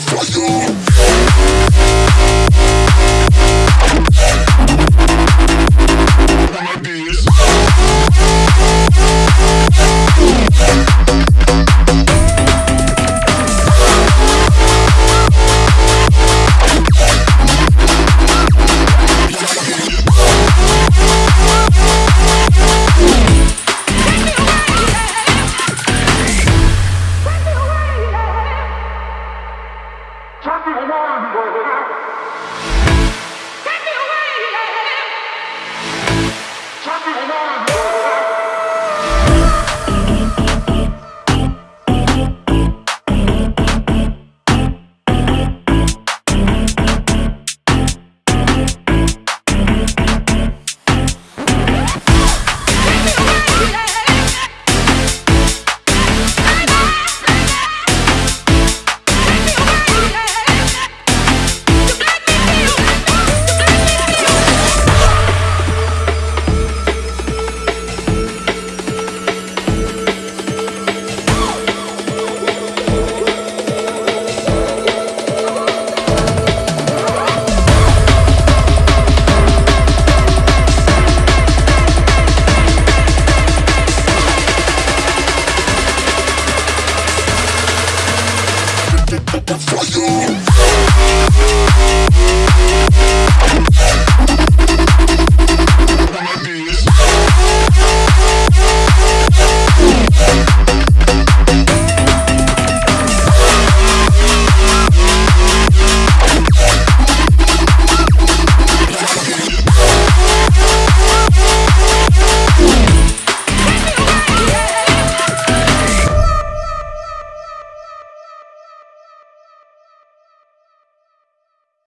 for you. Thank you. for you.